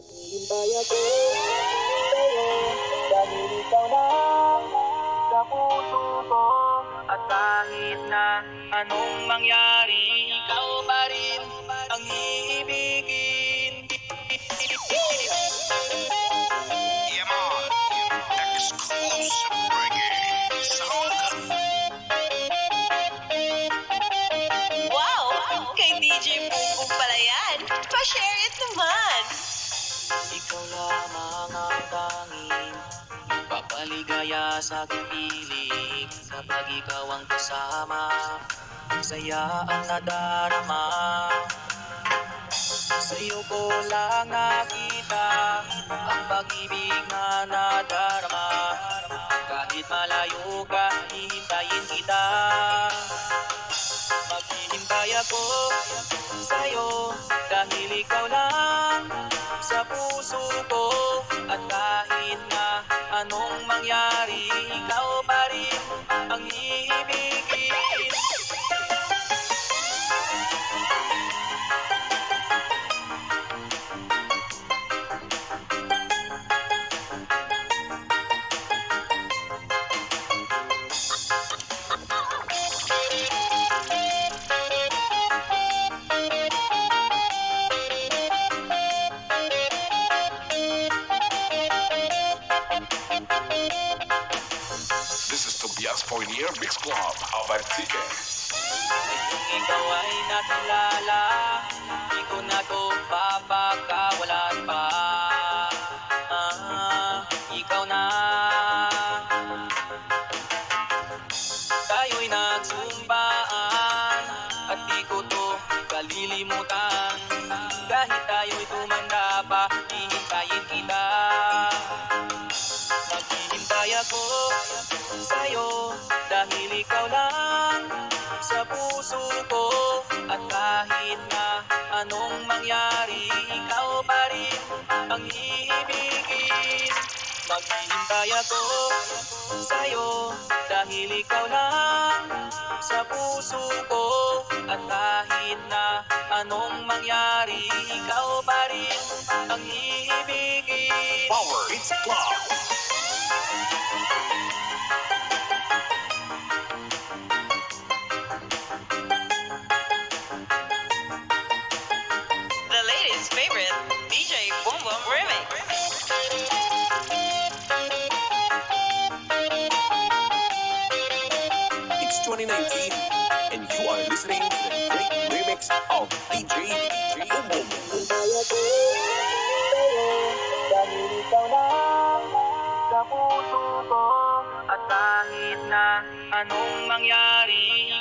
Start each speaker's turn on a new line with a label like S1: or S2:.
S1: Maghihintay ako sa'yo Dahil ikaw lang sa puso ko At kahit na anong mangyari Ikaw pa rin ang iibigin
S2: Yeah, man. Exclusive reggae sound.
S3: Wow! Kay DJ Bumbong pala yan. Pa-share it naman.
S1: Ikaw lamang ang tanging Papaligaya sa aking piling Kapag ikaw ang kasama Saya ang nadarama. Sa'yo ko lang nakita Ang pag-ibig na nadarama. Kahit malayo ka, hihintayin kita. Maghihintay ako sa'yo Dahil ikaw lang sa puso ko. At kahit na anong mangyari Ikaw pa rin ang iibigin
S2: Poinier Mix Club. Abartike.
S1: Ikaw ay nakilala Di ko na to papakawalan pa ah, Ikaw na Tayo'y nagsumbaan At di ko to kalilimutan Kahit tayo'y ako sa'yo Dahil ikaw lang sa puso ko. At kahit na anong mangyari Ikaw pa rin ang iibigin Maghihintay ako sa'yo Dahil ikaw lang sa puso ko. At kahit na anong mangyari Ikaw pa rin ang iibigin
S2: Power Hits Club.
S4: 2019, and you are listening to the great remix of DJ DJ
S1: Dahil At kahit na anong mangyari